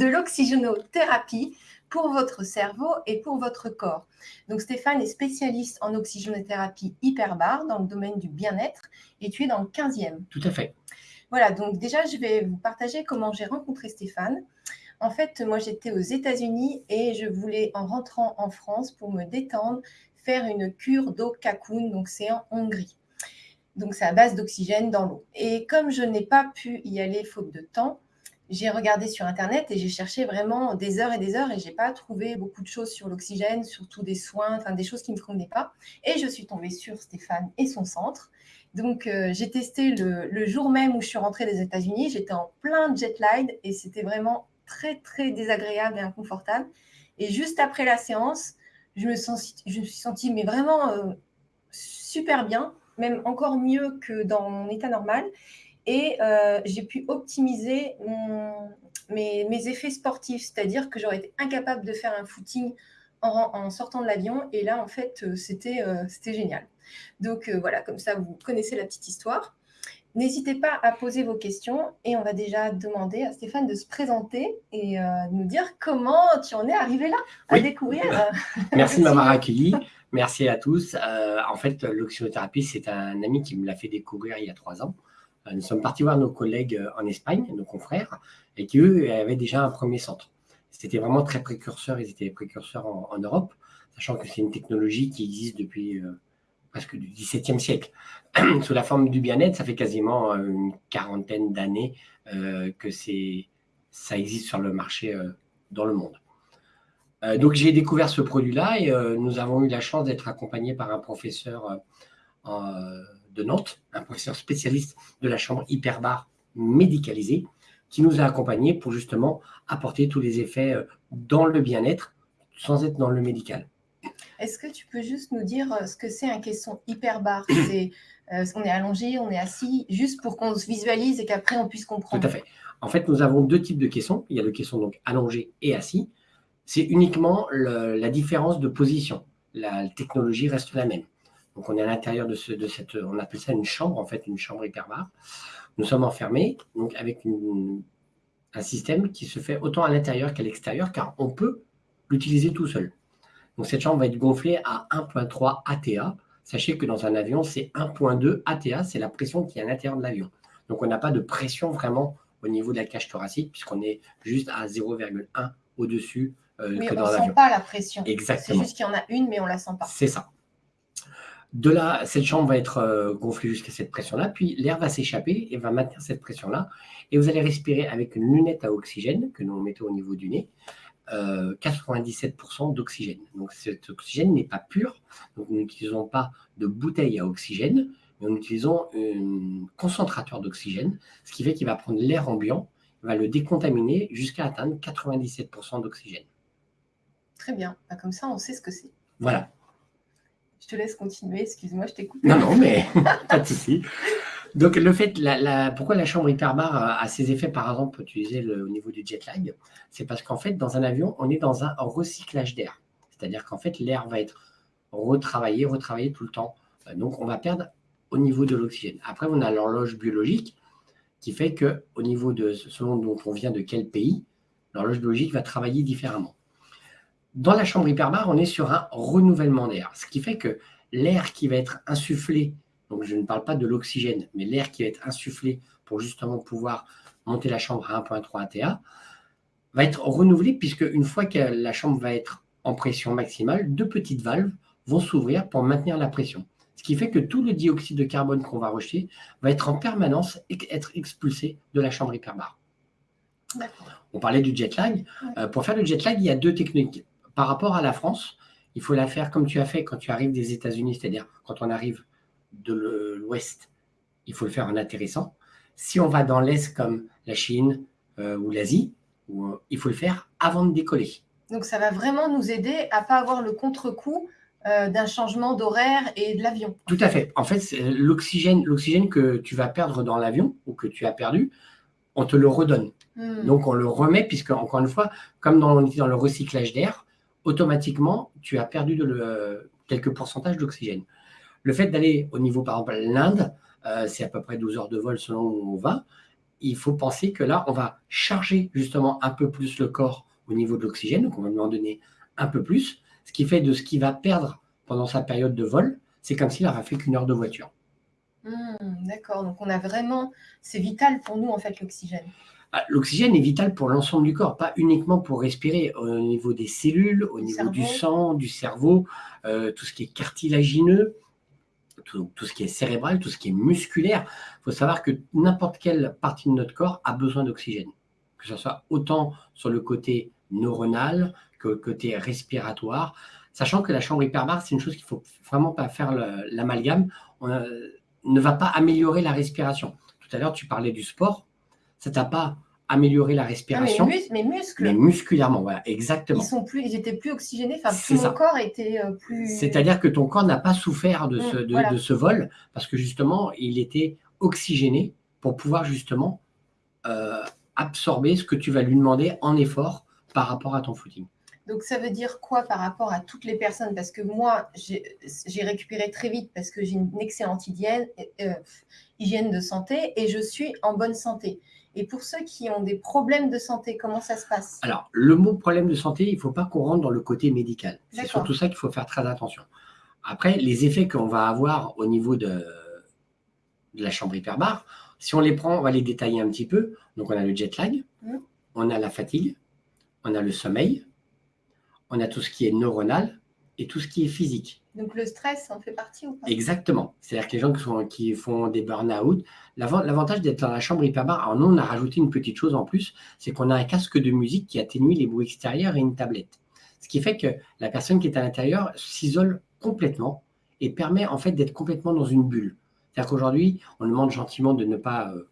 de l'oxygénothérapie pour votre cerveau et pour votre corps. Donc Stéphane est spécialiste en oxygénothérapie hyperbare dans le domaine du bien-être et tu es dans le 15e. Tout à fait. Voilà, donc déjà je vais vous partager comment j'ai rencontré Stéphane. En fait, moi j'étais aux États-Unis et je voulais en rentrant en France pour me détendre faire une cure d'eau Kakun, donc c'est en Hongrie. Donc c'est à base d'oxygène dans l'eau. Et comme je n'ai pas pu y aller faute de temps, j'ai regardé sur Internet et j'ai cherché vraiment des heures et des heures et j'ai pas trouvé beaucoup de choses sur l'oxygène, surtout des soins, enfin des choses qui ne me convenaient pas. Et je suis tombée sur Stéphane et son centre. Donc, euh, j'ai testé le, jour même où je suis rentrée des États-Unis. J'étais en plein jet lag et c'était vraiment très, très désagréable et inconfortable. Et juste après la séance, je je me suis sentie mais vraiment euh, super bien, même encore mieux que dans mon état normal. Et euh, j'ai pu optimiser mes, mes, effets sportifs, c'est-à-dire que j'aurais été incapable de faire un footing en, en sortant de l'avion. Et là, en fait, euh, c'était c'était génial. Donc voilà, comme ça, vous connaissez la petite histoire. N'hésitez pas à poser vos questions et on va déjà demander à Stéphane de se présenter et euh, nous dire comment tu en es arrivé là à découvrir. Euh, Merci de m'avoir accueilli. Merci à tous. Euh, en fait, l'oxyothérapie, c'est un ami qui me l'a fait découvrir il y a trois ans. Nous sommes partis voir nos collègues en Espagne, nos confrères, et qui, eux, avaient déjà un premier centre. C'était vraiment très précurseur, ils étaient précurseurs en, en Europe, sachant que c'est une technologie qui existe depuis presque du XVIIe siècle. Sous la forme du bien-être, ça fait quasiment euh, une quarantaine d'années euh, que ça existe sur le marché euh, dans le monde. donc j'ai découvert ce produit-là et nous avons eu la chance d'être accompagnés par un professeur de Nantes, un professeur spécialiste de la chambre hyperbare médicalisée, qui nous a accompagnés pour justement apporter tous les effets dans le bien-être sans être dans le médical. Est-ce que tu peux juste nous dire euh, ce que c'est un caisson hyperbare C'est euh, on est allongé, on est assis, juste pour qu'on se visualise et qu'après on puisse comprendre. Tout à fait. En fait, nous avons deux types de caissons. Il y a le caisson donc allongé et assis. C'est uniquement la différence de position. La technologie reste la même. Donc on est à l'intérieur de, ce, de cette, on appelle ça une chambre, en fait, une chambre hyperbare. Nous sommes enfermés, donc avec un système qui se fait autant à l'intérieur qu'à l'extérieur, car on peut l'utiliser tout seul. Donc cette chambre va être gonflée à 1.3 ATA. Sachez que dans un avion, c'est 1.2 ATA, c'est la pression qui est à l'intérieur de l'avion. Donc on n'a pas de pression vraiment au niveau de la cage thoracique, puisqu'on est juste à 0,1 au-dessus euh, que dans l'avion. on ne sent pas la pression. Exactement. C'est juste qu'il y en a une, mais on ne la sent pas. C'est ça. De là, cette chambre va être euh, gonflée jusqu'à cette pression-là, puis l'air va s'échapper et va maintenir cette pression-là. Et vous allez respirer avec une lunette à oxygène que nous mettons au niveau du nez. 97% euh, d'oxygène. Donc cet oxygène n'est pas pur, donc nous n'utilisons pas de bouteille à oxygène, mais nous utilisons un concentrateur d'oxygène, ce qui fait qu'il va prendre l'air ambiant, va le décontaminer jusqu'à atteindre 97% d'oxygène. Très bien, bah, comme ça on sait ce que c'est. Voilà. Je te laisse continuer, excuse-moi, je t'écoute. Non, non, mais pas de souci. Donc, le fait, pourquoi la chambre hyperbare a, ses effets, par exemple, utiliser le, au niveau du jet lag C'est parce qu'en fait, dans un avion, on est dans un recyclage d'air. C'est-à-dire qu'en fait, l'air va être retravaillé, retravaillé tout le temps. Euh, donc, on va perdre au niveau de l'oxygène. Après, on a l'horloge biologique qui fait que, au niveau de selon dont on vient de quel pays, l'horloge biologique va travailler différemment. Dans la chambre hyperbare, on est sur un renouvellement d'air, ce qui fait que l'air qui va être insufflé donc je ne parle pas de l'oxygène, mais l'air qui va être insufflé pour justement pouvoir monter la chambre à 1.3 ATA, va être renouvelé puisque une fois que la chambre va être en pression maximale, deux petites valves vont s'ouvrir pour maintenir la pression. Ce qui fait que tout le dioxyde de carbone qu'on va rejeter va être en permanence être expulsé de la chambre hyperbare. On parlait du jet lag. Euh, pour faire le jet lag, il y a deux techniques. Par rapport à la France, il faut la faire comme tu as fait quand tu arrives des États-Unis, c'est-à-dire quand on arrive de l'Ouest, il faut le faire en atterrissant. Si on va dans l'Est comme la Chine euh, ou l'Asie, euh, il faut le faire avant de décoller. Donc ça va vraiment nous aider à pas avoir le contre-coup euh, d'un changement d'horaire et de l'avion. Tout à fait. En fait, l'oxygène l'oxygène que tu vas perdre dans l'avion ou que tu as perdu, on te le redonne. Hmm. Donc on le remet puisque, encore une fois, comme dans, dans le recyclage d'air, automatiquement, tu as perdu quelques pourcentages d'oxygène. Le fait d'aller au niveau, par exemple, l'Inde, euh, c'est à peu près 12 heures de vol selon où on va. il faut penser que là, on va charger justement un peu plus le corps au niveau de l'oxygène, donc on va lui en donner un peu plus, ce qui fait de ce qu'il va perdre pendant sa période de vol, c'est comme s'il n'aurait fait qu'une heure de voiture. Hmm, d'accord, donc on a vraiment, c'est vital pour nous en fait l'oxygène. Ah, l'oxygène est vital pour l'ensemble du corps, pas uniquement pour respirer au niveau des cellules, au niveau du sang, du cerveau, euh, tout ce qui est cartilagineux, tout, ce qui est cérébral, tout ce qui est musculaire. Il faut savoir que n'importe quelle partie de notre corps a besoin d'oxygène, que ce soit autant sur le côté neuronal que le côté respiratoire, sachant que la chambre hyperbare, c'est une chose qu'il ne faut vraiment pas faire l'amalgame. On ne va pas améliorer la respiration. Tout à l'heure, tu parlais du sport ça t'a pas amélioré la respiration. mais, mes muscles. Mais musculairement, voilà, exactement. Ils, sont plus, ils étaient plus oxygénés, enfin, tout mon corps était euh, plus. C'est-à-dire que ton corps n'a pas souffert de, ce, mm, de, ce vol, parce que justement, il était oxygéné pour pouvoir justement euh, absorber ce que tu vas lui demander en effort par rapport à ton footing. Donc, ça veut dire quoi par rapport à toutes les personnes? Parce que moi, j'ai récupéré très vite parce que j'ai une excellente hygiène, euh, hygiène de santé et je suis en bonne santé. Et pour ceux qui ont des problèmes de santé, comment ça se passe? Alors, le mot problème de santé, il ne faut pas qu'on rentre dans le côté médical. C'est surtout ça qu'il faut faire très attention. Après, les effets qu'on va avoir au niveau de, la chambre hyperbare, si on les prend, on va les détailler un petit peu. Donc, on a le jet lag, mmh. on a la fatigue, on a le sommeil, on a tout ce qui est neuronal et tout ce qui est physique. Donc le stress en fait partie ou pas? Exactement. C'est-à-dire que les gens qui, font des burn-out, l'avantage d'être dans la chambre hyperbare, alors nous on a rajouté une petite chose en plus, c'est qu'on a un casque de musique qui atténue les bruits extérieurs et une tablette. Ce qui fait que la personne qui est à l'intérieur s'isole complètement et permet en fait d'être complètement dans une bulle. C'est-à-dire qu'aujourd'hui, on demande gentiment de ne pas euh,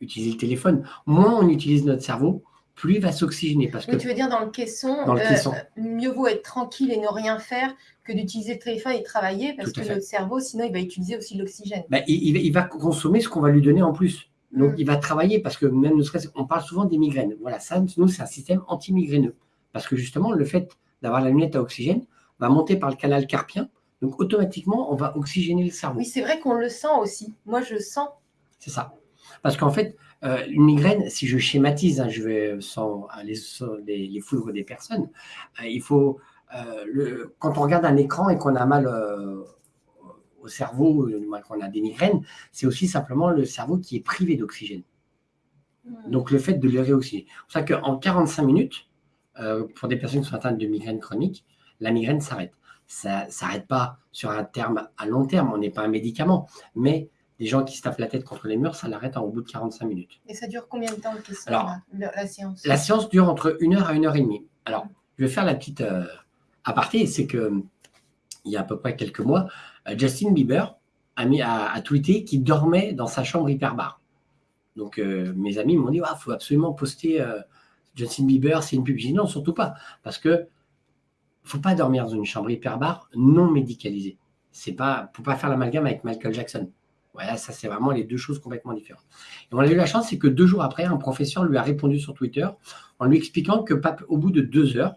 utiliser le téléphone. Moins on utilise notre cerveau, plus il va s'oxygéner. Parce que, tu veux dire dans le caisson, euh, mieux vaut être tranquille et ne rien faire que d'utiliser le téléphone et travailler parce que notre cerveau, sinon, il va utiliser aussi l'oxygène. Bah, il, va consommer ce qu'on va lui donner en plus. Donc, mm. il va travailler parce que même ne serait on parle souvent des migraines. Voilà, ça, nous, c'est un système anti-migraineux. Parce que justement, le fait d'avoir la lunette à oxygène va monter par le canal carpien. Donc, automatiquement, on va oxygéner le cerveau. Oui, c'est vrai qu'on le sent aussi. Moi, je sens. C'est ça. Parce qu'en fait, euh, une migraine, si je schématise, hein, je vais sans aller sur les, les foudres des personnes, euh, il faut, euh, le, quand on regarde un écran et qu'on a mal au cerveau, qu'on a des migraines, c'est aussi simplement le cerveau qui est privé d'oxygène. Donc le fait de le réoxygéner. C'est pour ça qu'en 45 minutes, pour des personnes qui sont atteintes de migraine chronique, la migraine s'arrête. Ça ne s'arrête pas sur un terme à long terme, on n'est pas un médicament, mais les gens qui se tapent la tête contre les murs, ça l'arrête au bout de 45 minutes. Et ça dure combien de temps la, séance? La séance dure entre une heure à une heure et demie. Alors, je vais faire la petite euh, aparté, c'est que il y a à peu près quelques mois, euh, Justin Bieber a, mis, a, tweeté qu'il dormait dans sa chambre hyperbare. Donc, euh, mes amis m'ont dit, il faut absolument poster Justin Bieber, c'est une pub. non, surtout pas. Parce que faut pas dormir dans une chambre hyperbare non médicalisée. C'est pas, faut pas faire l'amalgame avec Michael Jackson. Voilà, ça c'est vraiment les deux choses complètement différentes. Et on a eu la chance, c'est que deux jours après, un professeur lui a répondu sur Twitter en lui expliquant que au bout de deux heures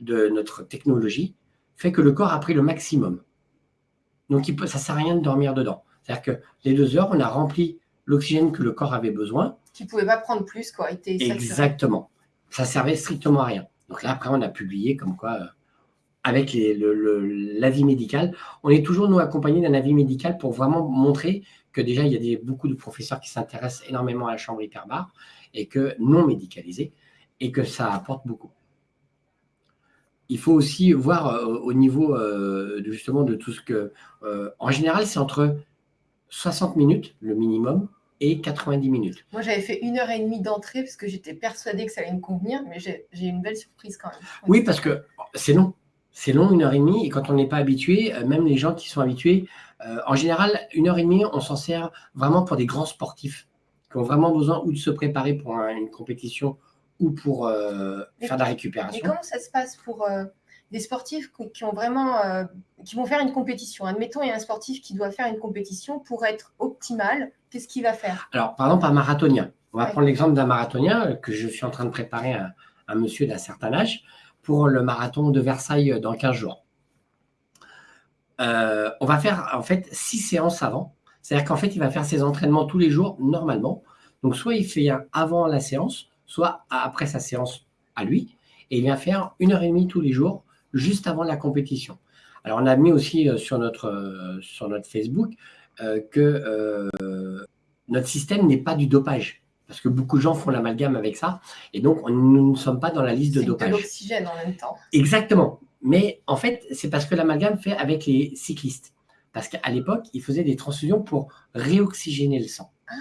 de notre technologie, fait que le corps a pris le maximum. Donc ça ne sert à rien de dormir dedans. C'est-à-dire que les deux heures, on a rempli l'oxygène que le corps avait besoin. Qui ne pouvait pas prendre plus, quoi. Exactement. Ça servait strictement à rien. Donc là, après, on a publié comme quoi euh, avec l'avis médical. On est toujours, nous, accompagnés d'un avis médical pour vraiment montrer que déjà, il y a des, beaucoup de professeurs qui s'intéressent énormément à la chambre hyperbare et que non médicalisée, et que ça apporte beaucoup. Il faut aussi voir euh, au niveau euh, justement de tout ce que... Euh, en général, c'est entre 60 minutes, le minimum, et 90 minutes. Moi, j'avais fait une heure et demie d'entrée parce que j'étais persuadée que ça allait me convenir, mais j'ai une belle surprise quand même. Oui, parce que c'est long c'est long, une heure et demie, et quand on n'est pas habitué, euh, même les gens qui sont habitués, euh, en général, une heure et demie, on s'en sert vraiment pour des grands sportifs qui ont vraiment besoin ou de se préparer pour une compétition ou pour euh, faire de la récupération. Et comment ça se passe pour des sportifs qui ont vraiment, qui vont faire une compétition? Admettons, il y a un sportif qui doit faire une compétition pour être optimal. Qu'est-ce qu'il va faire? Alors, par exemple, un marathonien. On va prendre l'exemple d'un marathonien que je suis en train de préparer à un monsieur d'un certain âge pour le marathon de Versailles dans 15 jours. Euh, on va faire en fait six séances avant. C'est-à-dire qu'en fait, il va faire ses entraînements tous les jours, normalement, Donc, soit il fait un avant la séance, soit après sa séance à lui, et il vient faire une heure et demie tous les jours, juste avant la compétition. Alors, on a mis aussi euh, sur notre, euh, sur notre Facebook que notre système n'est pas du dopage. Parce que beaucoup de gens font l'amalgame avec ça. Et donc, nous ne sommes pas dans la liste de dopage. C'est l'oxygène en même temps. Exactement. Mais en fait, c'est parce que l'amalgame fait avec les cyclistes. Parce qu'à l'époque, ils faisaient des transfusions pour réoxygéner le sang. Ah,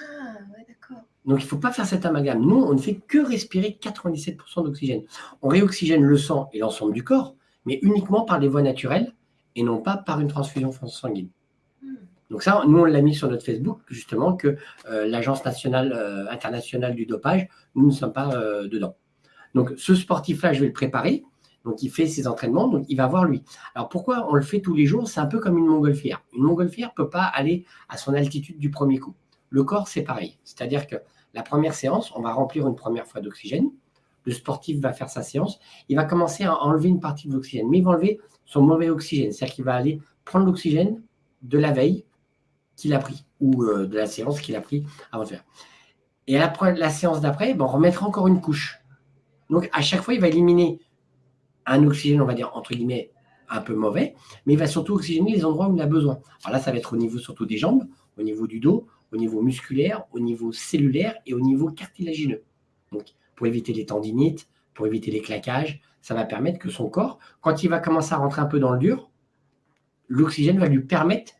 ouais, d'accord. Donc, il ne faut pas faire cet amalgame. Nous, on ne fait que respirer 97% d'oxygène. On réoxygène le sang et l'ensemble du corps, mais uniquement par des voies naturelles et non pas par une transfusion sanguine. Donc ça, nous, on l'a mis sur notre Facebook, justement, que euh, l'Agence nationale euh, internationale du dopage, nous ne sommes pas euh, dedans. Donc ce sportif-là, je vais le préparer. Donc il fait ses entraînements, donc il va voir lui. Alors pourquoi on le fait tous les jours? C'est un peu comme une montgolfière. Une montgolfière ne peut pas aller à son altitude du premier coup. Le corps, c'est pareil. C'est-à-dire que la première séance, on va remplir une première fois d'oxygène. Le sportif va faire sa séance. Il va commencer à enlever une partie de l'oxygène, mais il va enlever son mauvais oxygène. C'est-à-dire qu'il va aller prendre l'oxygène de la veille qu'il a pris ou euh, de la séance qu'il a pris avant de faire. Et à la, séance d'après, ben, on remettra encore une couche. Donc, à chaque fois, il va éliminer un oxygène, on va dire, entre guillemets, un peu mauvais, mais il va surtout oxygéner les endroits où il a besoin. Alors là, ça va être au niveau surtout des jambes, au niveau du dos, au niveau musculaire, au niveau cellulaire et au niveau cartilagineux. Donc, pour éviter les tendinites, pour éviter les claquages, ça va permettre que son corps, quand il va commencer à rentrer un peu dans le dur, l'oxygène va lui permettre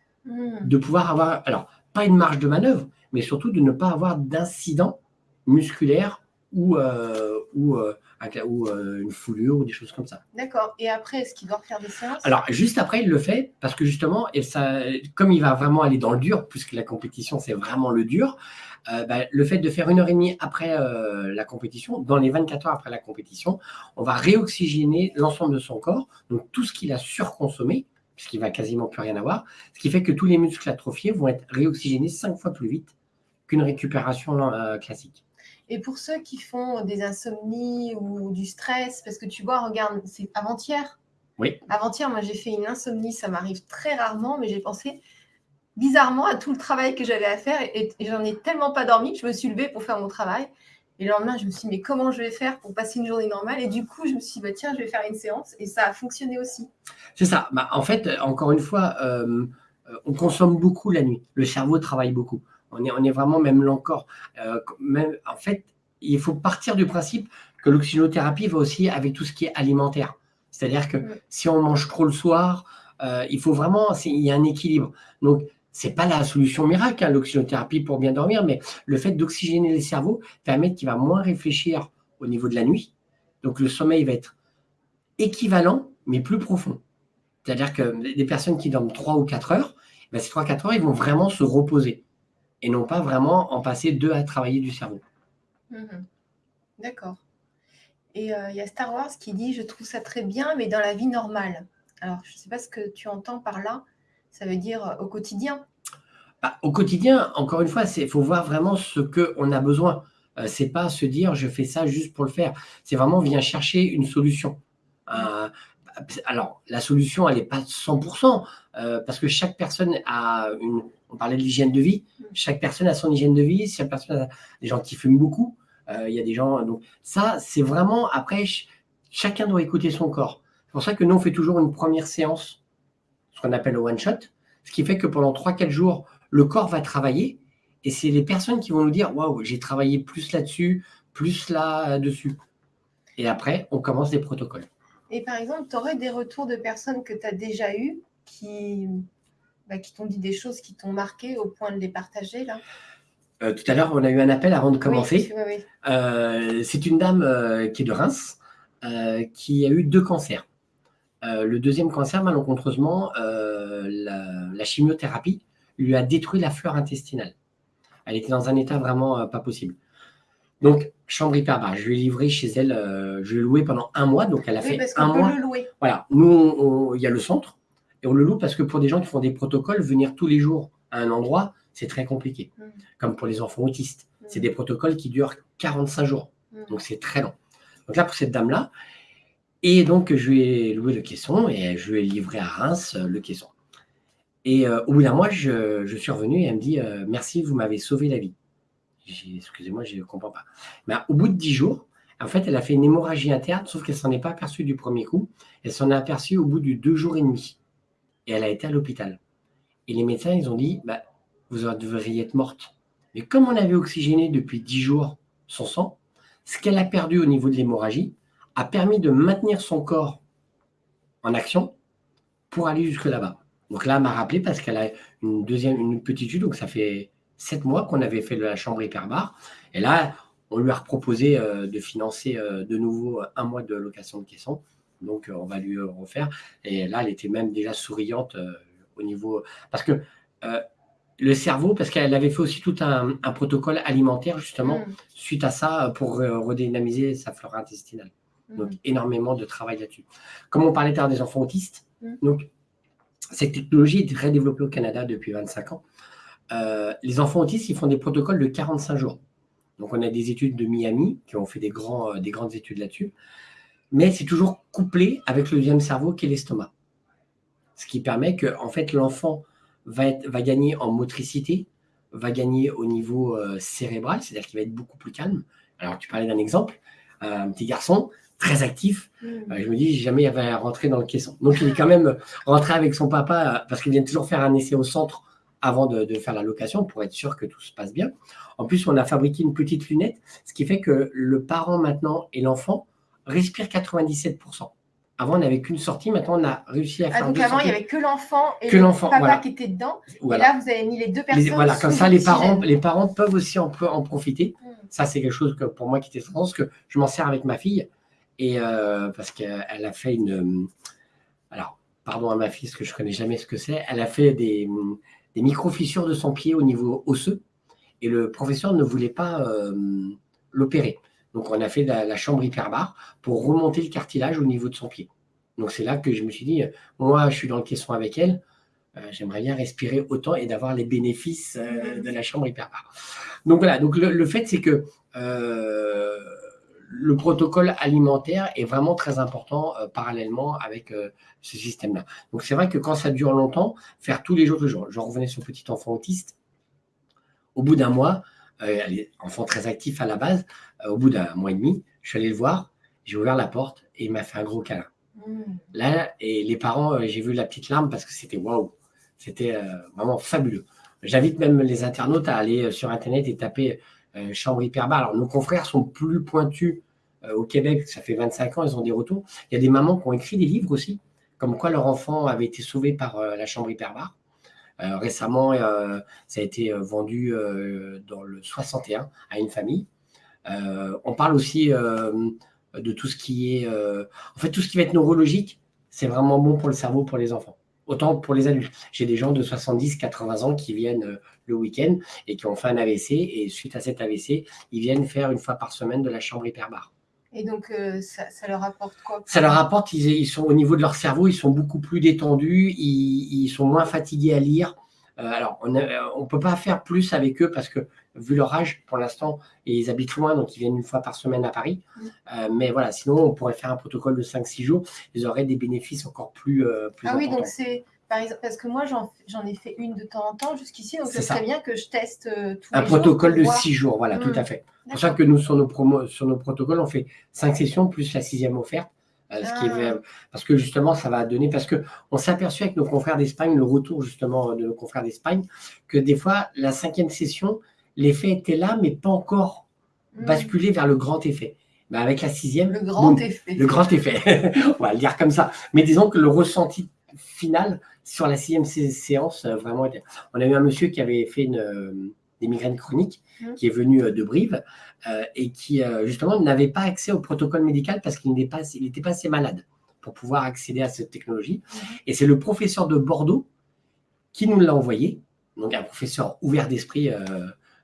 de pouvoir avoir, alors, pas une marge de manœuvre, mais surtout de ne pas avoir d'incident musculaire ou, euh, ou, euh, ou euh, une foulure ou des choses comme ça. D'accord. Et après, est-ce qu'il doit refaire des séances? Alors, juste après, il le fait parce que justement, et ça, comme il va vraiment aller dans le dur, puisque la compétition, c'est vraiment le dur, bah, le fait de faire une heure et demie après la compétition, dans les 24 heures après la compétition, on va réoxygéner l'ensemble de son corps, donc tout ce qu'il a surconsommé, puisqu'il va quasiment plus rien avoir, ce qui fait que tous les muscles atrophiés vont être réoxygénés cinq fois plus vite qu'une récupération euh, classique. Et pour ceux qui font des insomnies ou du stress, parce que tu vois, regarde, c'est avant-hier. Oui. Avant-hier, moi j'ai fait une insomnie, ça m'arrive très rarement, mais j'ai pensé, bizarrement à tout le travail que j'avais à faire et, j'en ai tellement pas dormi que je me suis levée pour faire mon travail. Et le lendemain, je me suis dit, mais comment je vais faire pour passer une journée normale? Et du coup, je me suis dit, bah, tiens, je vais faire une séance. Et ça a fonctionné aussi. C'est ça. Bah, en fait, encore une fois, euh, on consomme beaucoup la nuit. Le cerveau travaille beaucoup. On est, on est vraiment, même là encore, euh, en fait, il faut partir du principe que l'oxygénothérapie va aussi avec tout ce qui est alimentaire. C'est-à-dire que si on mange trop le soir, euh, il faut vraiment, il y a un équilibre. Donc, c'est pas la solution miracle, hein, l'oxygénothérapie pour bien dormir, mais le fait d'oxygéner le cerveau permet qu'il va moins réfléchir au niveau de la nuit. Donc le sommeil va être équivalent, mais plus profond. C'est-à-dire que des personnes qui dorment 3 ou 4 heures, ben ces 3-4 heures, ils vont vraiment se reposer et non pas vraiment en passer deux à travailler du cerveau. Mhm. D'accord. Et euh, il y a Star Wars qui dit Je trouve ça très bien, mais dans la vie normale. Alors, je ne sais pas ce que tu entends par là. Ça veut dire euh, au quotidien? Bah, Au quotidien, encore une fois, il faut voir vraiment ce qu'on a besoin. Euh, c'est pas se dire je fais ça juste pour le faire. C'est vraiment vient chercher une solution. Euh, alors, la solution, elle n'est pas 100%, parce que chaque personne a une. On parlait de l'hygiène de vie. Chaque personne a son hygiène de vie. Chaque personne a des gens qui fument beaucoup. Il y a des gens. Donc, ça, c'est vraiment. Après, chacun doit écouter son corps. C'est pour ça que nous, on fait toujours une première séance ce qu'on appelle le one-shot, ce qui fait que pendant 3-4 jours, le corps va travailler et c'est les personnes qui vont nous dire Waouh, j'ai travaillé plus là-dessus, plus là-dessus. Et après, on commence des protocoles. Et par exemple, tu aurais des retours de personnes que tu as déjà eues qui, bah, qui t'ont dit des choses qui t'ont marqué au point de les partager là? Euh, tout à l'heure, on a eu un appel avant de commencer. Euh, c'est une dame euh, qui est de Reims, qui a eu deux cancers. Euh, le deuxième cancer, malencontreusement, euh, la, chimiothérapie lui a détruit la fleur intestinale. Elle était dans un état vraiment euh, pas possible. Donc, chambre hyperbare, je lui ai livré chez elle, je l'ai loué pendant un mois, donc elle a fait un mois. le louer. Voilà, nous, il y a le centre, et on le loue parce que pour des gens qui font des protocoles, venir tous les jours à un endroit, c'est très compliqué. Mm. Comme pour les enfants autistes. C'est mm. des protocoles qui durent 45 jours, mm. donc c'est très long. Donc là, pour cette dame-là, et donc, je lui ai loué le caisson et je lui ai livré à Reims euh, le caisson. Et euh, au bout d'un mois, je, suis revenu et elle me dit euh, Merci, vous m'avez sauvé la vie. Excusez-moi, je ne comprends pas. Mais au bout de 10 jours, en fait, elle a fait une hémorragie interne, sauf qu'elle s'en est pas aperçue du premier coup. Elle s'en est aperçue au bout de deux jours et demi. Et elle a été à l'hôpital. Et les médecins, ils ont dit, bah, vous devriez être morte. Mais comme on avait oxygéné depuis 10 jours son sang, ce qu'elle a perdu au niveau de l'hémorragie a permis de maintenir son corps en action pour aller jusque là-bas. Donc là, elle m'a rappelé parce qu'elle a une deuxième, une petite chute, donc ça fait sept mois qu'on avait fait de la chambre hyperbare. Et là, on lui a proposé euh, de financer euh, de nouveau un mois de location de caisson. Donc, euh, on va lui refaire. Et là, elle était même déjà souriante au niveau. Parce que le cerveau, parce qu'elle avait fait aussi tout un, protocole alimentaire, justement, mm. suite à ça, pour redynamiser sa flore intestinale. Donc, énormément de travail là-dessus. Comme on parlait tard des enfants autistes, mm. donc, cette technologie est très développée au Canada depuis 25 ans. les enfants autistes, ils font des protocoles de 45 jours. Donc, on a des études de Miami qui ont fait des, grands, euh, des grandes études là-dessus. Mais c'est toujours couplé avec le deuxième cerveau qui est l'estomac. Ce qui permet que, en fait, l'enfant va, va gagner en motricité, va gagner au niveau euh, cérébral, c'est-à-dire qu'il va être beaucoup plus calme. Alors, tu parlais d'un exemple, un petit garçon très actif. Mmh. Euh, je me dis, jamais il va rentrer dans le caisson. Donc, il est quand même rentré avec son papa parce qu'il vient toujours faire un essai au centre avant de, faire la location pour être sûr que tout se passe bien. En plus, on a fabriqué une petite lunette, ce qui fait que le parent maintenant et l'enfant respirent 97%. Avant, on n'avait qu'une sortie. Maintenant, on a réussi à ah, faire. donc avant, il n'y avait que l'enfant et le papa qui était dedans. Et là, vous avez mis les deux personnes. voilà, comme ça, les parents, les parents peuvent aussi en, en profiter. Hmm. Ça, c'est quelque chose que pour moi qui était France, que je m'en sers avec ma fille. Et euh, parce qu'elle a fait une. Alors, pardon à ma fille, parce que je ne connais jamais ce que c'est. Elle a fait des, micro-fissures de son pied au niveau osseux. Et le professeur ne voulait pas euh, l'opérer. Donc, on a fait la, chambre hyperbare pour remonter le cartilage au niveau de son pied. Donc, c'est là que je me suis dit, moi, je suis dans le caisson avec elle. Euh, j'aimerais bien respirer autant et d'avoir les bénéfices euh, de la chambre hyperbare. Donc, voilà. Donc, le, fait, c'est que le protocole alimentaire est vraiment très important parallèlement avec ce système-là. Donc c'est vrai que quand ça dure longtemps, faire tous les jours, toujours, je revenais sur petit enfant autiste, au bout d'un mois, euh, enfant très actif à la base, euh, au bout d'un mois et demi, je suis allé le voir, j'ai ouvert la porte et il m'a fait un gros câlin. Mmh. Là, et les parents, euh, j'ai vu la petite larme parce que c'était waouh, c'était euh, vraiment fabuleux. J'invite même les internautes à aller sur Internet et taper chambre hyperbare. Alors, nos confrères sont plus pointus au Québec, ça fait 25 ans, ils ont des retours. Il y a des mamans qui ont écrit des livres aussi, comme quoi leur enfant avait été sauvé par la chambre hyperbare. Euh, récemment, euh, ça a été euh, vendu dans le 61 à une famille. on parle aussi de tout ce qui est, en fait, tout ce qui va être neurologique, c'est vraiment bon pour le cerveau, pour les enfants. Autant pour les adultes. J'ai des gens de 70, 80 ans qui viennent le week-end et qui ont fait un AVC. Et suite à cet AVC, ils viennent faire une fois par semaine de la chambre hyperbare. Et donc, euh, ça, leur apporte quoi Ça leur apporte, ils, sont au niveau de leur cerveau, ils sont beaucoup plus détendus, ils, sont moins fatigués à lire. Euh, alors, on ne peut pas faire plus avec eux parce que, vu leur âge, pour l'instant, ils habitent loin, donc ils viennent une fois par semaine à Paris. Mm. Euh, mais voilà, sinon, on pourrait faire un protocole de 5-6 jours, ils auraient des bénéfices encore plus, plus ah oui, donc c'est parce que moi, j'en ai fait une de temps en temps jusqu'ici, donc c'est très bien que je teste euh, tous Un protocole de six jours, voilà, tout à mm. fait. C'est pour ça que nous, sur nos, promos, sur nos protocoles, on fait cinq sessions plus la sixième offerte. Euh, ce qui est, ah. parce que justement, ça va donner. Parce qu'on s'est aperçu avec nos confrères d'Espagne, le retour justement de nos confrères d'Espagne, que des fois, la cinquième session, l'effet était là, mais pas encore mm. basculé vers le grand effet. Mais avec la sixième. Le grand effet. Le grand effet. on va le dire comme ça. Mais disons que le ressenti final sur la sixième séance, euh, vraiment, on a eu un monsieur qui avait fait une, euh, des migraines chroniques, mmh. qui est venu euh, de Brive, et qui, justement, n'avait pas accès au protocole médical parce qu'il n'était pas, il pas assez malade pour pouvoir accéder à cette technologie. Mmh. Et c'est le professeur de Bordeaux qui nous l'a envoyé, donc un professeur ouvert d'esprit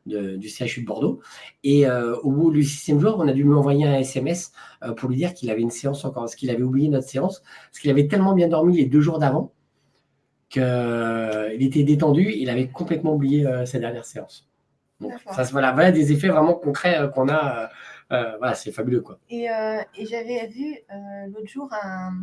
du CHU de Bordeaux. Et au bout du sixième jour, on a dû lui envoyer un SMS pour lui dire qu'il avait une séance encore, parce qu'il avait oublié notre séance, parce qu'il avait tellement bien dormi les deux jours d'avant qu'il euh, était détendu, il avait complètement oublié euh, sa dernière séance. Donc, ça, voilà, voilà des effets vraiment concrets euh, qu'on a. voilà, c'est fabuleux. Quoi. Et, et j'avais vu l'autre jour un,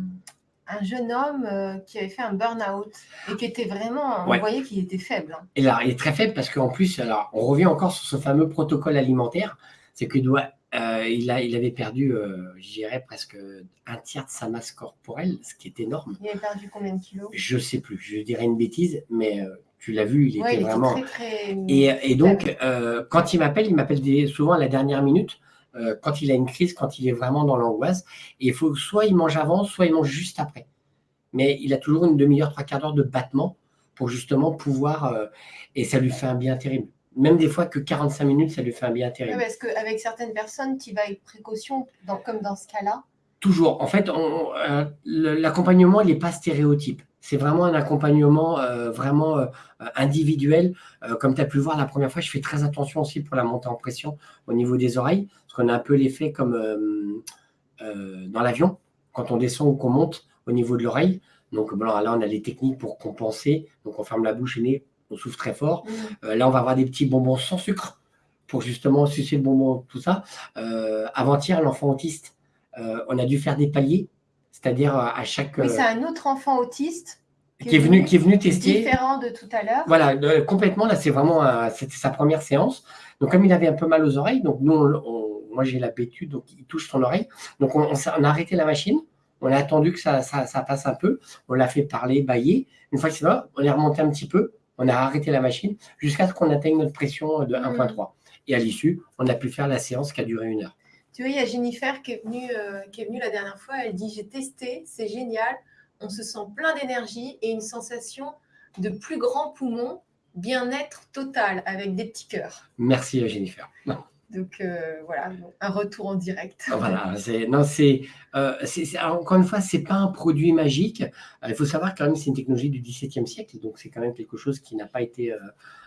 un jeune homme euh, qui avait fait un burn-out et qui était vraiment, on voyait qu'il était faible. hein. Et là, il est très faible parce qu'en plus, alors, on revient encore sur ce fameux protocole alimentaire, c'est qu'il doit, euh, il, a, il avait perdu, euh, je dirais, presque un tiers de sa masse corporelle, ce qui est énorme. Il avait perdu combien de kilos? Je sais plus, je dirais une bêtise, mais euh, tu l'as vu, il Ouais, était il vraiment. était très, très... Et, et donc, quand il m'appelle, il m'appelle souvent à la dernière minute, euh, quand il a une crise, quand il est vraiment dans l'angoisse. Et il faut soit il mange avant, soit il mange juste après. Mais il a toujours une demi-heure, trois quarts d'heure de battement pour justement pouvoir. euh, et ça lui fait un bien terrible. Même des fois que 45 minutes, ça lui fait un bien terrible. parce qu'avec certaines personnes, tu vas avec précaution, dans- comme dans ce cas-là. Toujours. En fait, euh, l'accompagnement, il n'est pas stéréotype. C'est vraiment un accompagnement euh, vraiment euh, individuel. Euh, comme tu as pu le voir la première fois, je fais très attention aussi pour la montée en pression au niveau des oreilles, parce qu'on a un peu l'effet comme euh, euh, dans l'avion, quand on descend ou qu'on monte au niveau de l'oreille. Donc bon, là, on a les techniques pour compenser. Donc on ferme la bouche et nez, on souffle très fort. Mm. Euh, là, on va avoir des petits bonbons sans sucre pour justement sucer le bonbon, tout ça. Avant-hier, l'enfant autiste, on a dû faire des paliers, c'est-à-dire à chaque. Oui, c'est un autre enfant autiste qui est venu, qui est venu tester. différent de tout à l'heure. Voilà, euh, complètement. Là, c'est vraiment c'était sa première séance. Donc, comme il avait un peu mal aux oreilles, donc nous, on- on- moi j'ai l'habitude, donc il touche son oreille. Donc, on, on s'est- on a arrêté la machine. On a attendu que ça, ça, ça passe un peu. On l'a fait parler, bailler. Une fois que c'est là, on est remonté un petit peu. On a arrêté la machine jusqu'à ce qu'on atteigne notre pression de 1.3. Et à l'issue, on a pu faire la séance qui a duré une heure. Tu vois, il y a Jennifer qui est venue, euh, qui est venue la dernière fois. Elle dit J'ai testé, c'est génial. On se sent plein d'énergie et une sensation de plus grand poumon, bien-être total avec des petits cœurs. Merci, Jennifer. Donc euh, voilà, un retour en direct. Voilà, c'est, non, c'est, euh, encore une fois, c'est pas un produit magique. Euh, il faut savoir quand même, c'est une technologie du XVIIe siècle, donc c'est quand même quelque chose qui n'a pas été euh,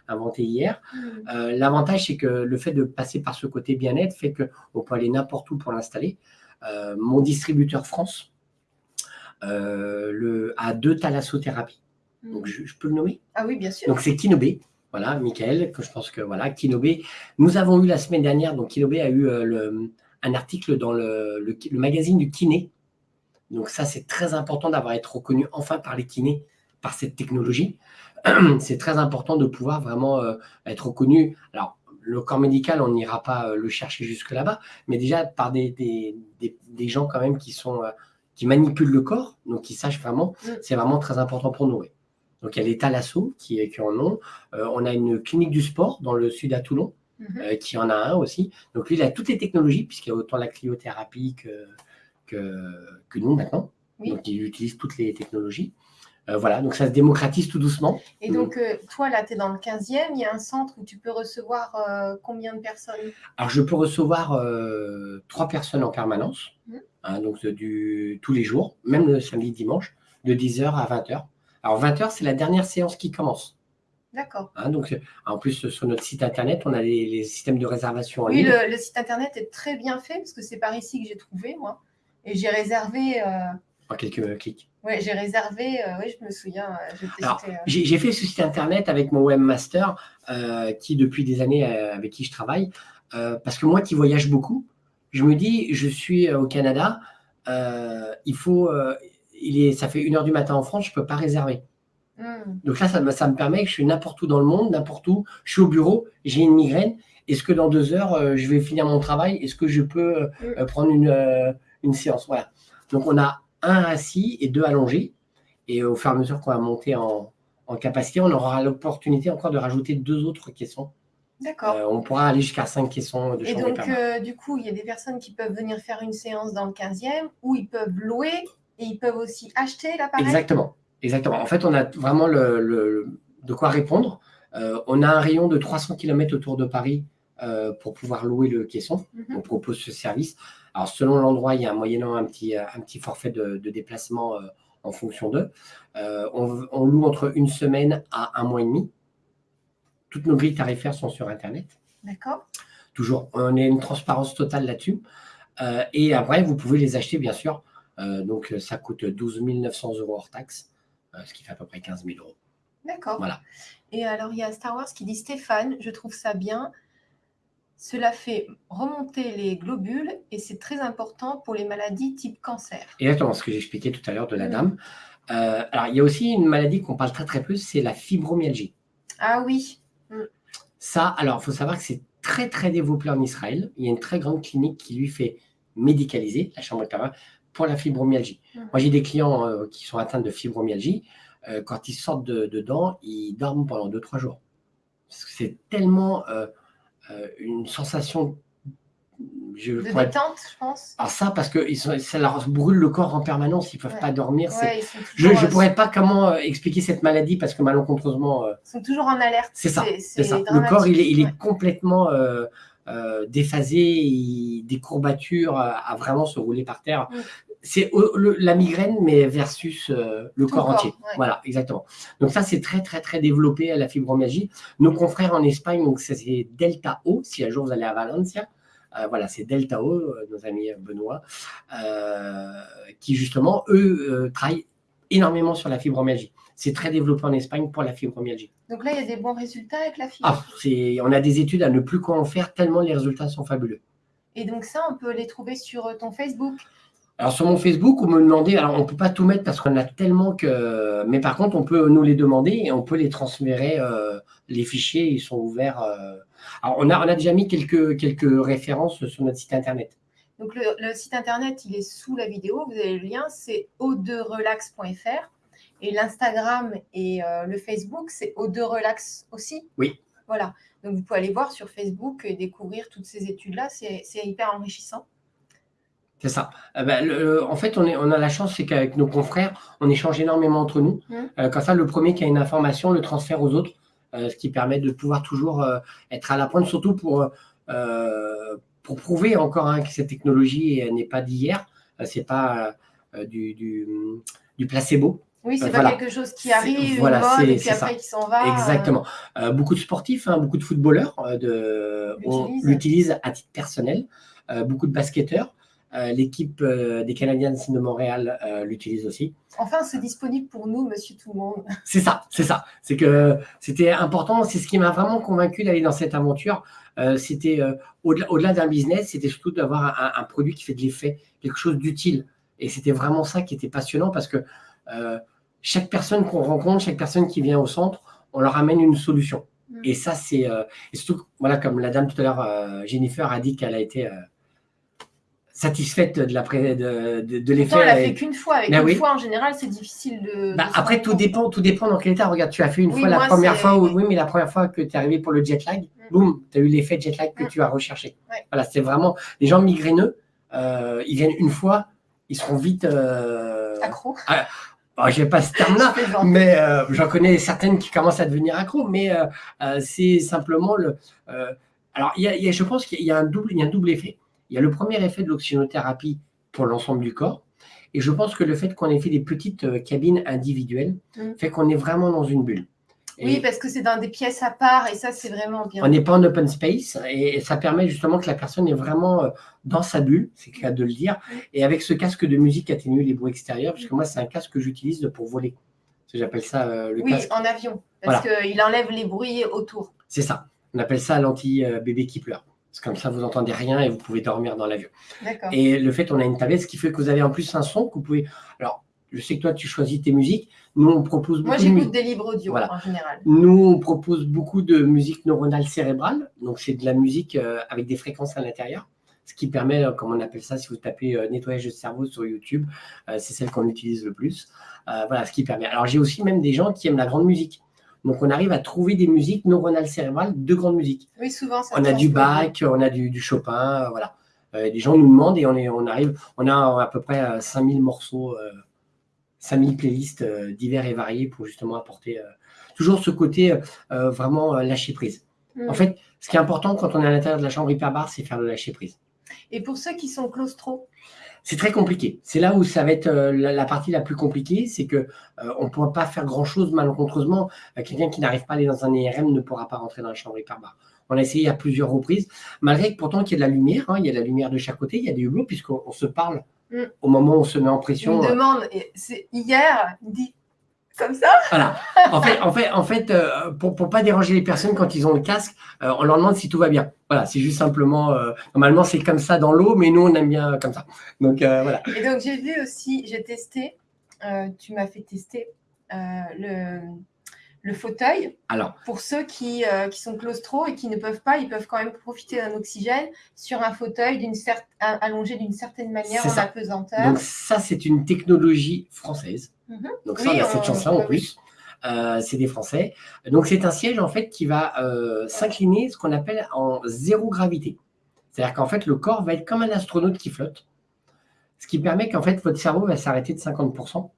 inventé hier. Mm. Euh, l'avantage, c'est que le fait de passer par ce côté bien-être fait qu'on peut aller n'importe où pour l'installer. Mon distributeur France le, a deux thalassothérapies, donc je, je peux le nommer? Ah oui, bien sûr. Donc c'est Kinobé. Voilà, Michael, que je pense que voilà, Kinobé. Nous avons eu la semaine dernière, donc Kinobé a eu euh, le- un article dans le, le- le magazine du kiné. Donc ça, c'est très important d'avoir été reconnu enfin par les kinés par cette technologie. C'est très important de pouvoir vraiment euh, être reconnu. Alors, le corps médical, on n'ira pas euh, le chercher jusque là-bas, mais déjà par des, des, des- des gens quand même qui sont qui manipulent le corps, donc qui sachent vraiment, Mm. c'est vraiment très important pour nous. oui. Donc il y a les Thalasso qui, qui en ont. Euh, on a une clinique du sport dans le sud à Toulon Mhm. euh, qui en a un aussi. Donc lui, il a toutes les technologies, puisqu'il y a autant la cryothérapie que, que, que nous maintenant. Oui. Donc il utilise toutes les technologies. Euh, voilà, donc ça se démocratise tout doucement. Et donc, euh, toi, là, tu es dans le 15e. Il y a un centre où tu peux recevoir euh, combien de personnes? Alors je peux recevoir euh, trois personnes en permanence, Mhm. hein, donc du, tous les jours, même le samedi, dimanche, de 10h à 20h. Alors 20h, c'est la dernière séance qui commence. D'accord. hein, donc, c'est- en plus, sur notre site internet, on a les, les systèmes de réservation en Oui, ligne. le, le site internet est très bien fait parce que c'est par ici que j'ai trouvé, moi. Et j'ai réservé. euh, En quelques clics. Ouais, j'ai réservé. euh, oui, je me souviens. euh, j'ai euh, fait ce site internet avec mon webmaster, euh, qui depuis des années euh, avec qui je travaille, euh, parce que moi qui voyage beaucoup, je me dis, je suis euh, au Canada, euh, il faut, euh, il est, ça fait une heure du matin en France, je peux pas réserver. hmm. Donc là, ça, me- ça me permet que je suis n'importe où dans le monde, n'importe où, je suis au bureau, j'ai une migraine. Est-ce que dans deux heures, euh, je vais finir mon travail? Est-ce que je peux euh, Mm. euh, prendre une, euh, une séance? Voilà. Donc on a un assis et deux allongés. Et au fur et à mesure qu'on va monter en, en capacité, on aura l'opportunité encore de rajouter deux autres caissons. D'accord. Euh, on pourra aller jusqu'à cinq caissons de Et chambre donc, hyperbare. euh, du coup, il y a des personnes qui peuvent venir faire une séance dans le 15e ou ils peuvent louer et ils peuvent aussi acheter l'appareil? Exactement. Exactement. En fait, on a vraiment le, le- de quoi répondre. Euh, on a un rayon de 300 km autour de Paris euh, pour pouvoir louer le caisson. Mhm. On propose ce service. Alors, selon l'endroit, il y a moyennant un petit, un petit forfait de, de déplacement euh, en fonction d'eux. On, on loue entre une semaine à un mois et demi. Toutes nos grilles tarifaires sont sur Internet. D'accord. Toujours, on a une transparence totale là-dessus. Et après, vous pouvez les acheter, bien sûr. Euh, donc, euh, ça coûte 12 900 euros hors taxe, euh, ce qui fait à peu près 15 000 euros. D'accord. Voilà. Et alors, il y a Star Wars qui dit Stéphane, je trouve ça bien. Cela fait remonter les globules et c'est très important pour les maladies type cancer. Exactement, ce que j'expliquais tout à l'heure de la dame. Euh, alors, il y a aussi une maladie qu'on parle très très peu, c'est la fibromyalgie. Ah oui, Ça, alors, il faut savoir que c'est très très développé en Israël. Il y a une très grande clinique qui lui fait médicaliser la chambre de pour la fibromyalgie. Mhm. Moi, j'ai des clients euh, qui sont atteints de fibromyalgie. Euh, quand ils sortent de, dedans, ils dorment pendant 2-3 jours. C'est tellement euh, une sensation. Je de pourrais- détente, je pense. Alors ça, parce que ils sont- ça leur brûle le corps en permanence, ils ne peuvent Ouais. pas dormir. Ouais, Je ne pourrais pas comment expliquer cette maladie parce que malencontreusement, ils sont toujours en alerte. c'est ça. Ça. Le corps, il est, il est Ouais. complètement euh, euh, déphasé, des courbatures euh, à vraiment se rouler par terre. Mm. C'est le- la migraine, mais versus euh, le corps entier. ouais. Voilà, exactement. Donc ça, c'est très, très, très développé à la fibromyalgie. Nos confrères en Espagne, donc ça, c'est Delta O, si un jour vous allez à Valencia. euh, voilà, c'est Delta O, euh, nos amis euh, Benoît, euh, qui justement, eux, euh, travaillent énormément sur la fibromyalgie. C'est très développé en Espagne pour la fibromyalgie. Donc là, il y a des bons résultats avec la fibre. Ah, on a des études à ne plus quoi en faire tellement les résultats sont fabuleux. Et donc ça, on peut les trouver sur euh, ton Facebook. Alors sur mon Facebook, vous me demandez, alors on peut pas tout mettre parce qu'on a tellement que, mais par contre on peut nous les demander et on peut les transférer. euh, les fichiers, ils sont ouverts. euh. Alors on a, on a déjà mis quelques quelques références sur notre site internet. Donc le, le site internet, il est sous la vidéo. Vous avez le lien, c'est o2relax.fr. Et l'Instagram et euh, le Facebook, c'est o2relax aussi? Oui. Voilà. Donc vous pouvez aller voir sur Facebook et découvrir toutes ces études-là. C'est hyper enrichissant. C'est ça. Euh, ben, le- en fait, on, est, on a la chance, c'est qu'avec nos confrères, on échange énormément entre nous. Mhm. Euh, comme ça, le premier qui a une information le transfère aux autres, euh, ce qui permet de pouvoir toujours être à la pointe, surtout pour, pour prouver encore hein, que cette technologie n'est pas d'hier. C'est pas du, du, du placebo. Oui, c'est Euh, pas voilà. quelque chose qui arrive, voilà, une mode, et puis c'est ça. après qui s'en va. euh, Exactement. Euh, beaucoup de sportifs, hein, beaucoup de footballeurs de, L'utilisent. à titre personnel. Beaucoup de basketteurs. L'équipe des Canadiens de Montréal l'utilise aussi. Enfin, c'est disponible pour nous, monsieur tout le monde. C'est ça, c'est ça. C'est que c'était important. C'est ce qui m'a vraiment convaincu d'aller dans cette aventure. Euh, c'était euh, au-delà d'un business, c'était surtout d'avoir un, un produit qui fait de l'effet, quelque chose d'utile. Et c'était vraiment ça qui était passionnant parce que euh, chaque personne qu'on rencontre, chaque personne qui vient au centre, on leur amène une solution. Mm. Et ça, c'est euh, et surtout, voilà, comme la dame tout à l'heure, euh, Jennifer a dit qu'elle a été euh, satisfaite de la pré- de, de, de l'effet. Elle a Et- fait qu'une fois. Avec Ben une oui. fois, en général, c'est difficile de. bah, de après, tout dépend, tout dépend dans quel état. Regarde, tu as fait une Oui, fois la première fois, où, oui. mais la première fois que tu es arrivé pour le jet lag, Mm. boum, tu as eu l'effet jet lag que Mm. tu as recherché. Ouais. Voilà, c'est vraiment. Les gens migraineux, euh, ils viennent une fois, ils seront vite. Euh... Accro. Bon, je n'ai pas ce terme-là, mais euh, j'en connais certaines qui commencent à devenir accro, mais euh, euh, c'est simplement le. euh, alors, il y a- y a- je pense qu'il y a un double, il y a un double effet. Il y a le premier effet de l'oxygénothérapie pour l'ensemble du corps, et je pense que le fait qu'on ait fait des petites euh, cabines individuelles Mm. fait qu'on est vraiment dans une bulle. Oui, parce que c'est dans des pièces à part et ça, c'est vraiment bien. on n'est pas en open space et, ça permet justement que la personne est vraiment euh, dans sa bulle, c'est le cas de le dire, et avec ce casque de musique atténue les bruits extérieurs, parce que moi c'est un casque que j'utilise pour voler. J'appelle ça euh, le Oui, casque. en avion. Parce qu'il enlève les bruits autour. C'est ça. On appelle ça l'anti-bébé qui pleure. C'est comme ça, vous n'entendez rien et vous pouvez dormir dans l'avion. D'accord. Et le fait, on a une tablette, ce qui fait que vous avez en plus un son que vous pouvez. Alors, je sais que toi, tu choisis tes musiques. Nous, on propose beaucoup Moi, j'écoute des livres audio Voilà. en général. Nous, on propose beaucoup de musique neuronale cérébrale. Donc, c'est de la musique euh, avec des fréquences à l'intérieur. Ce qui permet, euh, comme on appelle ça, si vous tapez euh, nettoyage de cerveau sur YouTube, c'est celle qu'on utilise le plus. Voilà, ce qui permet. Alors, j'ai aussi même des gens qui aiment la grande musique. Donc, on arrive à trouver des musiques neuronales cérébrales de grande musique. Oui, souvent, ça On a du. Bach, on a du, du Chopin, voilà. Des gens nous demandent et on, est, on arrive, on a à peu près euh, 5000 morceaux, 5000 playlists euh, divers et variés pour justement apporter euh, toujours ce côté euh, vraiment lâcher prise. Mm. En fait, ce qui est important quand on est à l'intérieur de la chambre hyperbare, c'est faire le lâcher prise. Et pour ceux qui sont claustro, C'est très compliqué. C'est là où ça va être euh, la, la partie la plus compliquée, c'est que euh, on ne pourra pas faire grand-chose malencontreusement. Euh, Quelqu'un qui n'arrive pas à aller dans un IRM ne pourra pas rentrer dans la chambre hyperbare. On a essayé à plusieurs reprises, malgré que pourtant qu'il y a de la lumière, hein, il y a de la lumière de chaque côté, il y a des hublots puisqu'on on se parle Mm. au moment où on se met en il pression. me euh, demande, hier, il dit Comme ça Voilà. En fait, en fait, en fait euh, pour ne pas déranger les personnes quand ils ont le casque, euh, on leur demande si tout va bien. Voilà, c'est juste simplement, euh, normalement c'est comme ça dans l'eau, mais nous on aime bien comme ça. Donc voilà. Et donc j'ai vu aussi, j'ai testé, tu m'as fait tester le, le fauteuil. Alors, pour ceux qui, qui, sont claustro et qui ne peuvent pas, ils peuvent quand même profiter d'un oxygène sur un fauteuil d'une allongé d'une certaine manière en apesanteur. Donc ça, c'est une technologie française. Mhm. Donc ça, on a cette chance-là en plus. Euh, c'est des Français. Donc c'est un siège en fait qui va euh, s'incliner, ce qu'on appelle en zéro gravité. C'est-à-dire qu'en fait le corps va être comme un astronaute qui flotte, ce qui permet qu'en fait votre cerveau va s'arrêter de 50%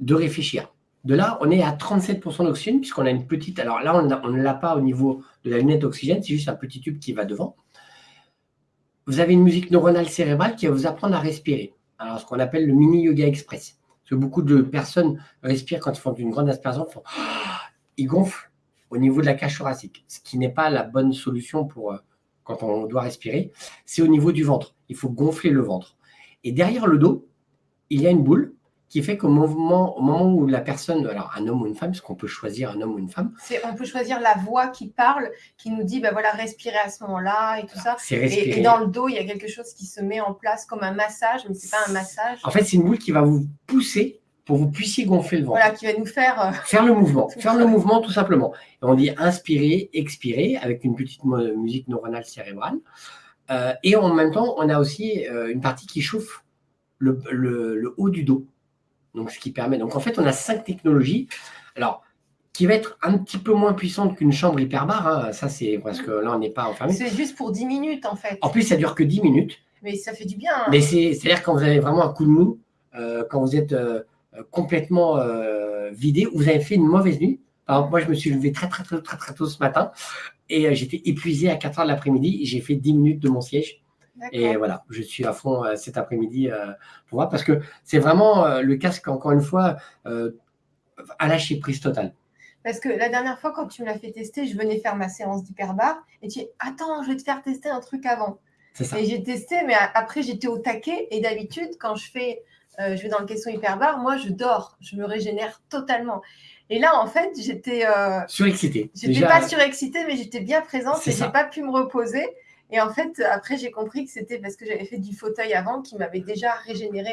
de réfléchir. De là, on est à 37% d'oxygène puisqu'on a une petite. Alors là, on ne l'a pas au niveau de la lunette d'oxygène, c'est juste un petit tube qui va devant. Vous avez une musique neuronale cérébrale qui va vous apprendre à respirer alors ce qu'on appelle le mini yoga express. Parce que beaucoup de personnes respirent quand ils font une grande aspiration, ils gonflent au niveau de la cage thoracique, ce qui n'est pas la bonne solution euh, quand on doit respirer. C'est au niveau du ventre. Il faut gonfler le ventre. Et derrière le dos, il y a une boule qui fait qu'au moment, au moment où la personne, alors un homme ou une femme, parce qu'on peut choisir un homme ou une femme. On peut choisir la voix qui parle, qui nous dit, ben voilà, respirer à ce moment-là et tout ça. Et, et, dans le dos, il y a quelque chose qui se met en place comme un massage, mais c'est pas un massage. En fait, c'est une boule qui va vous pousser pour que vous puissiez gonfler le ventre. Voilà, qui va nous faire... Euh, faire le mouvement, faire le mouvement tout simplement. Et on dit inspirer, expirer, avec une petite musique neuronale cérébrale. Euh, et en même temps, on a aussi euh, une partie qui chauffe le, le haut du dos. Donc, ce qui permet. Donc, en fait, on a cinq technologies. Alors, qui va être un petit peu moins puissante qu'une chambre hyperbare. Hein. Ça, c'est parce que là, on n'est pas enfermé. C'est juste pour 10 minutes, en fait. En plus, ça dure que 10 minutes. Mais ça fait du bien. Hein. Mais c'est-à-dire quand vous avez vraiment un coup de mou, euh, quand vous êtes euh, complètement euh, vidé, vous avez fait une mauvaise nuit. Par exemple, moi, je me suis levé très, très, très, très, très tôt ce matin et j'étais épuisé à 4 heures de l'après-midi. J'ai fait 10 minutes de mon siège. Et voilà, je suis à fond euh, cet après-midi euh, pour voir, parce que c'est vraiment euh, le casque, encore une fois, à lâcher prise totale. Parce que la dernière fois, quand tu me l'as fait tester, je venais faire ma séance d'hyperbar et tu dis Attends, je vais te faire tester un truc avant. Ça. Et j'ai testé, mais après, j'étais au taquet. Et d'habitude, quand je fais, je vais dans le caisson hyperbar, moi, je dors, je me régénère totalement. Et là, en fait, j'étais. Euh, surexcitée. J'étais pas surexcitée, mais j'étais bien présente et j'ai pas pu me reposer. Et en fait, après, j'ai compris que c'était parce que j'avais fait du fauteuil avant qui m'avait déjà régénéré,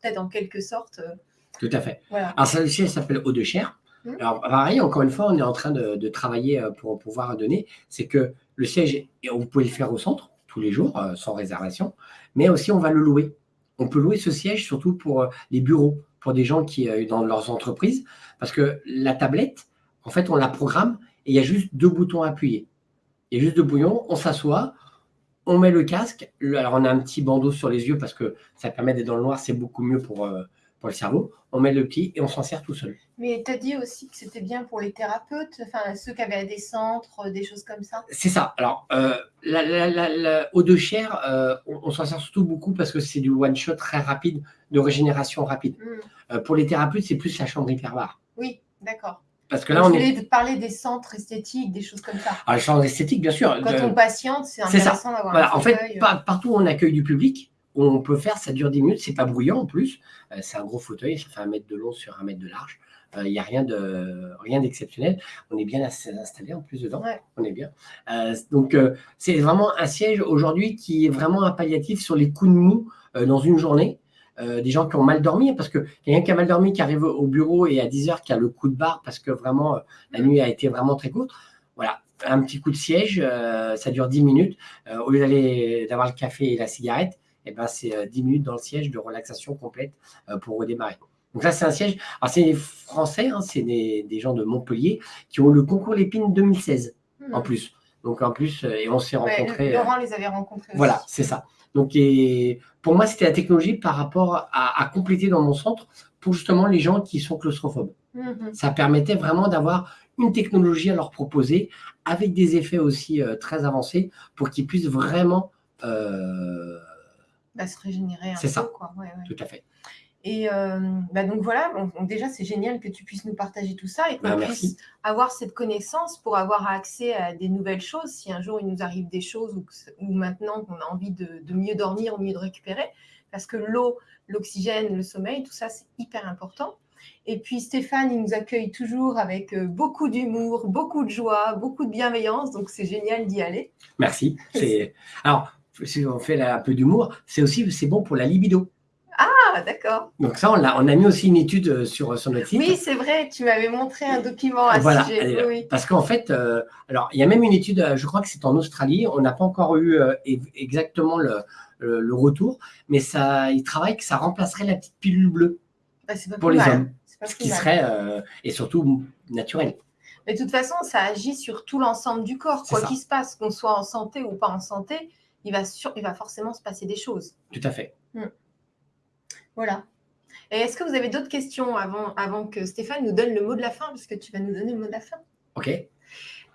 peut-être en quelque sorte. Euh, Tout à fait. Alors, ça s'appelle Eau de chair. Mmh. Alors, pareil, encore une fois, on est en train de, travailler euh, pour pouvoir donner. C'est que le siège, vous pouvez le faire au centre tous les jours, euh, sans réservation, mais aussi on va le louer. On peut louer ce siège surtout pour les bureaux, pour des gens qui dans leurs entreprises, parce que la tablette, en fait, on la programme et il y a juste deux boutons à appuyer. Il y a juste deux boutons, on s'assoit, on met le casque. alors, on a un petit bandeau sur les yeux parce que ça permet d'être dans le noir, c'est beaucoup mieux pour, euh, pour le cerveau. On met le petit et on s'en sert tout seul. Mais tu as dit aussi que c'était bien pour les thérapeutes, enfin ceux qui avaient des centres, des choses comme ça C'est ça. Alors, euh, la, la, eau de chair, euh, on, s'en sert surtout beaucoup parce que c'est du one-shot très rapide, de régénération rapide. Hmm. pour les thérapeutes, c'est plus la chambre hyperbare. Oui, d'accord. Parce que là, on est... parler des centres esthétiques, des choses comme ça. Ah, les centres esthétiques, bien sûr. Quand on patiente, c'est intéressant d'avoir voilà. En fait, euh. partout où on accueille du public, on peut faire, ça dure 10 minutes, c'est pas bruyant en plus. Euh, c'est un gros fauteuil, ça fait un mètre de long sur un mètre de large. Il euh, n'y a rien de rien d'exceptionnel. On est bien installé en plus dedans. On est bien. donc c'est vraiment un siège aujourd'hui qui est vraiment un palliatif sur les coups de mou dans une journée. Euh, des gens qui ont mal dormi, parce que quelqu'un qui a mal dormi, qui arrive au bureau et à 10 heures, qui a le coup de barre parce que vraiment euh, la nuit a été vraiment très courte. Voilà, un petit coup de siège, euh, ça dure 10 minutes. au lieu d'aller d'avoir le café et la cigarette, et eh ben, c'est 10 minutes dans le siège de relaxation complète pour redémarrer. Donc ça, c'est un siège. Alors, c'est des Français, hein, c'est des, gens de Montpellier qui ont le concours Lépine 2016 en hmm. plus. Donc en plus, et on s'est rencontrés. Laurent les avait rencontrés. Voilà, c'est ça. Donc, pour moi, c'était la technologie par rapport à, compléter dans mon centre pour justement les gens qui sont claustrophobes. Mhm. Ça permettait vraiment d'avoir une technologie à leur proposer avec des effets aussi euh, très avancés pour qu'ils puissent vraiment euh, bah, se régénérer. C'est ça. Tout à fait. Et euh, bah, donc voilà, déjà c'est génial que tu puisses nous partager tout ça et qu'on bah, puisse avoir cette connaissance pour avoir accès à des nouvelles choses. Si un jour il nous arrive des choses ou, maintenant qu'on a envie de, mieux dormir ou mieux de récupérer, parce que l'eau, l'oxygène, le sommeil, tout ça c'est hyper important. Et puis Stéphane, il nous accueille toujours avec euh, beaucoup d'humour, beaucoup de joie, beaucoup de bienveillance. Donc c'est génial d'y aller. Merci. Alors, si on fait un peu d'humour, c'est aussi c'est bon pour la libido. Ah, d'accord. Donc ça, on a, on a mis aussi une étude euh, sur, sur notre site. Oui, c'est vrai, tu m'avais montré un document à voilà. ce sujet. Oui, Parce qu'en fait, euh, alors il y a même une étude, je crois que c'est en Australie, on n'a pas encore eu exactement le, le, retour, mais ça, il travaille que ça remplacerait la petite pilule bleue bah, pas pour les mal. hommes, ce qui serait, euh, et surtout naturel. Mais de toute façon, ça agit sur tout l'ensemble du corps. Quoi qu'il se passe, qu'on soit en santé ou pas en santé, il va, sur, il va forcément se passer des choses. Tout à fait. Hmm. Voilà. Et est-ce que vous avez d'autres questions avant, avant que Stéphane nous donne le mot de la fin, parce que tu vas nous donner le mot de la fin? Ok.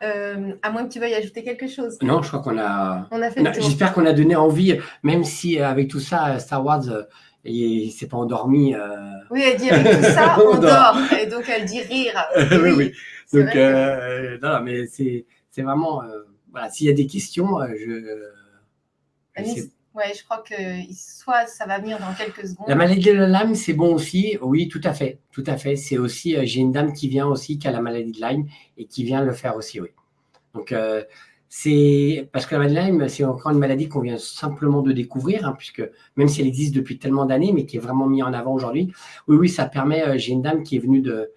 Euh, à moins que tu veuilles ajouter quelque chose. Non, je crois qu'on a. On a fait J'espère qu'on a donné envie, même si euh, avec tout ça, Star Wars, euh, il s'est pas endormi. Euh... Oui, elle dit avec tout ça, on, dort. Et donc elle dit rire. oui, oui. Donc, que... non, non, mais c'est vraiment. voilà, s'il y a des questions, je. Ouais, je crois que soit ça va venir dans quelques secondes. La maladie de Lyme, c'est bon aussi. Oui, tout à fait. Tout à fait. C'est aussi, euh, j'ai une dame qui vient aussi, qui a la maladie de Lyme et qui vient le faire aussi, oui. Donc, euh, c'est parce que la maladie de Lyme, c'est encore une maladie qu'on vient simplement de découvrir, hein, puisque même si elle existe depuis tellement d'années, mais qui est vraiment mise en avant aujourd'hui. Oui, oui, ça permet. Euh, j'ai une dame qui est venue de.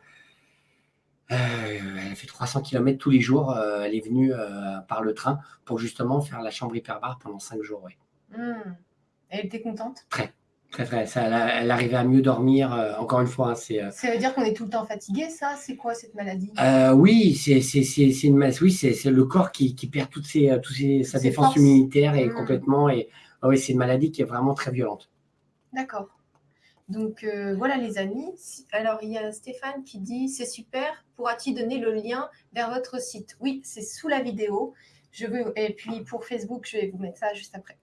elle fait 300 km tous les jours. elle est venue par le train pour justement faire la chambre hyperbare pendant 5 jours, oui. Hmm. Elle était contente? Très, très, très. Ça, elle, arrivait à mieux dormir. Euh, encore une fois, hein, c'est. Euh, ça veut dire qu'on est tout le temps fatigué, ça? C'est quoi cette maladie? Euh, Oui, c'est une Oui, c'est le corps qui, qui, perd toutes ses, toutes ses, sa défense immunitaire et hmm. complètement. Et oui, c'est une maladie qui est vraiment très violente. D'accord. Donc voilà les amis. Alors il y a Stéphane qui dit c'est super. Pourra-t-il donner le lien vers votre site? Oui, c'est sous la vidéo. Je veux et puis pour Facebook, je vais vous mettre ça juste après.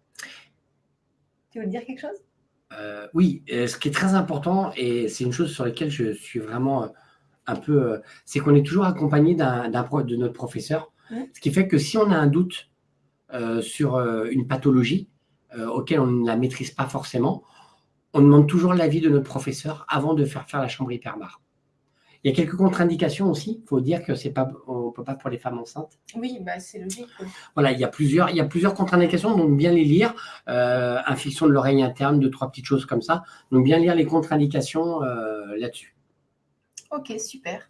Tu veux dire quelque chose? Euh, Oui, euh, ce qui est très important, et c'est une chose sur laquelle je suis vraiment euh, un peu, c'est qu'on est toujours accompagné d'un, de notre professeur, mmh. ce qui fait que si on a un doute sur une pathologie auquel on ne la maîtrise pas forcément, on demande toujours l'avis de notre professeur avant de faire faire la chambre hyperbare. Il y a quelques contre-indications aussi. Il faut dire que c'est pas, on peut pas pour les femmes enceintes. Oui, bah, c'est logique. Voilà, il y a plusieurs, il y a plusieurs contre-indications, donc bien les lire. Euh, infection de l'oreille interne, deux trois petites choses comme ça. Donc bien lire les contre-indications euh, là-dessus. Ok, super.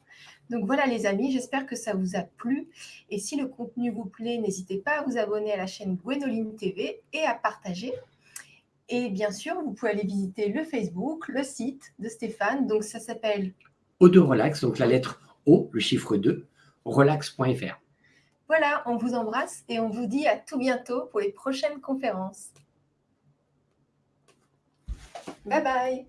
Donc voilà les amis, j'espère que ça vous a plu. Et si le contenu vous plaît, n'hésitez pas à vous abonner à la chaîne Gwenoline TV et à partager. Et bien sûr, vous pouvez aller visiter le Facebook, le site de Stéphane. Donc ça s'appelle O2 Relax, donc la lettre O, le chiffre 2, relax.fr. Voilà, on vous embrasse et on vous dit à tout bientôt pour les prochaines conférences. Bye bye